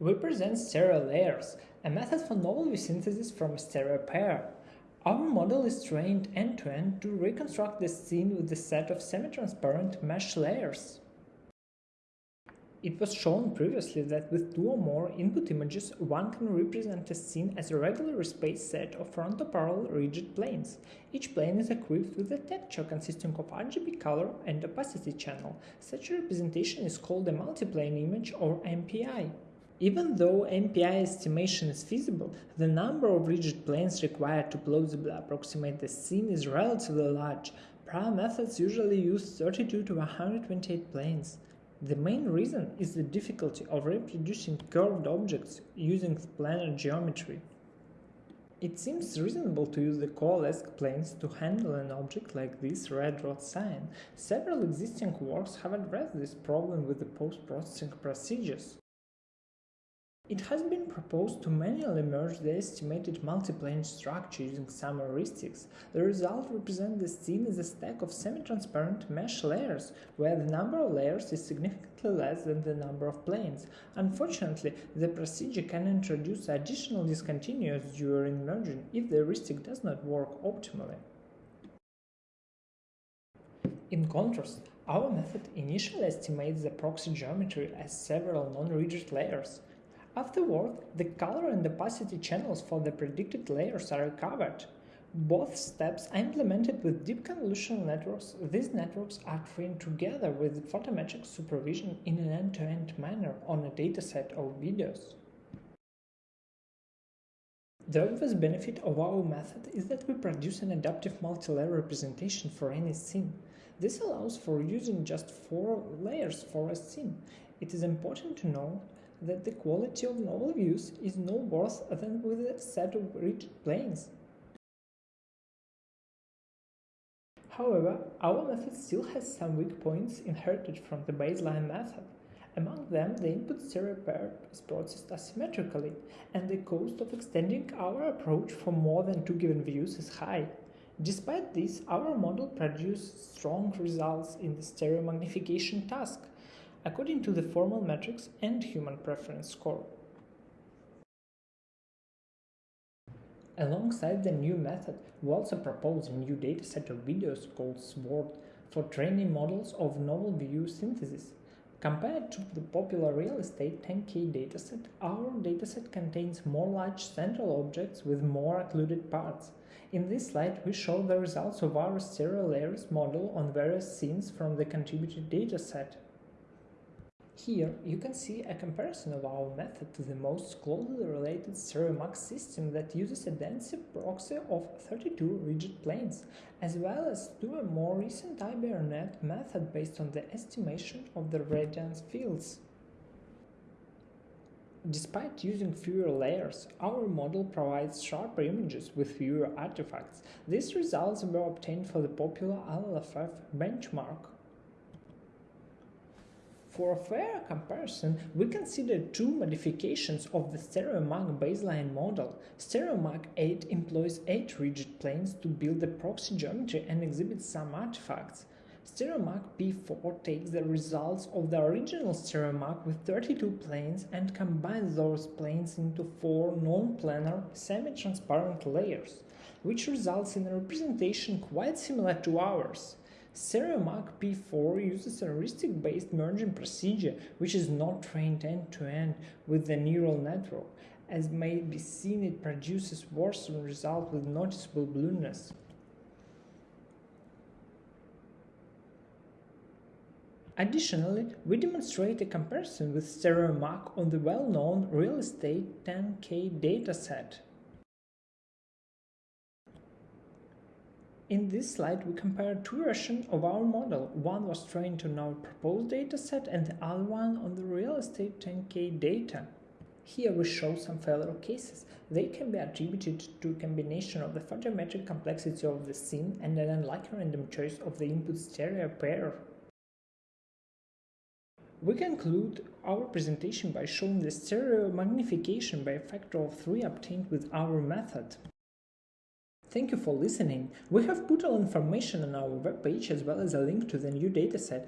We present stereo layers, a method for novel synthesis from a stereo pair. Our model is trained end-to-end -to, -end to reconstruct the scene with a set of semi-transparent mesh layers. It was shown previously that with two or more input images, one can represent a scene as a regular space set of frontoparallel rigid planes. Each plane is equipped with a texture consisting of RGB color and opacity channel. Such a representation is called a multiplane image or MPI. Even though MPI estimation is feasible, the number of rigid planes required to plausibly approximate the scene is relatively large. Prior methods usually use 32 to 128 planes. The main reason is the difficulty of reproducing curved objects using planar geometry. It seems reasonable to use the coalesced planes to handle an object like this red rod sign. Several existing works have addressed this problem with the post-processing procedures. It has been proposed to manually merge the estimated multiplane structure using some heuristics. The result represents the scene as a stack of semi-transparent mesh layers, where the number of layers is significantly less than the number of planes. Unfortunately, the procedure can introduce additional discontinuous during merging if the heuristic does not work optimally. In contrast, our method initially estimates the proxy geometry as several non-rigid layers. Afterward, the color and opacity channels for the predicted layers are recovered. Both steps are implemented with deep convolutional networks. These networks are trained together with photometric supervision in an end-to-end -end manner on a dataset of videos. The obvious benefit of our method is that we produce an adaptive multi-layer representation for any scene. This allows for using just four layers for a scene. It is important to know that the quality of novel views is no worse than with a set of rich planes. However, our method still has some weak points inherited from the baseline method. Among them, the input stereo pair is processed asymmetrically, and the cost of extending our approach for more than two given views is high. Despite this, our model produced strong results in the stereo magnification task, according to the formal metrics and human preference score. Alongside the new method, we also propose a new dataset of videos called SWORD for training models of novel view synthesis. Compared to the popular real estate 10K dataset, our dataset contains more large central objects with more occluded parts. In this slide, we show the results of our stereo layers model on various scenes from the contributed dataset. Here you can see a comparison of our method to the most closely related StereoMAG system that uses a dense proxy of 32 rigid planes, as well as to a more recent IBRNet method based on the estimation of the radiance fields. Despite using fewer layers, our model provides sharper images with fewer artifacts. These results were obtained for the popular LLFF benchmark for a fair comparison, we consider two modifications of the StereoMAG baseline model. StereoMAG 8 employs 8 rigid planes to build the proxy geometry and exhibit some artifacts. StereoMAG P4 takes the results of the original StereoMAG with 32 planes and combines those planes into four non-planar semi-transparent layers, which results in a representation quite similar to ours. StereoMAG P4 uses a heuristic-based merging procedure which is not trained end-to-end -end with the neural network. As may be seen, it produces worse results with noticeable blueness. Additionally, we demonstrate a comparison with StereoMAG on the well-known real estate 10K dataset. In this slide, we compare two versions of our model. One was trained on our proposed dataset and the other one on the real estate 10K data. Here we show some failure cases. They can be attributed to a combination of the photometric complexity of the scene and an unlucky random choice of the input stereo pair. We conclude our presentation by showing the stereo magnification by a factor of 3 obtained with our method. Thank you for listening. We have put all information on our webpage as well as a link to the new dataset.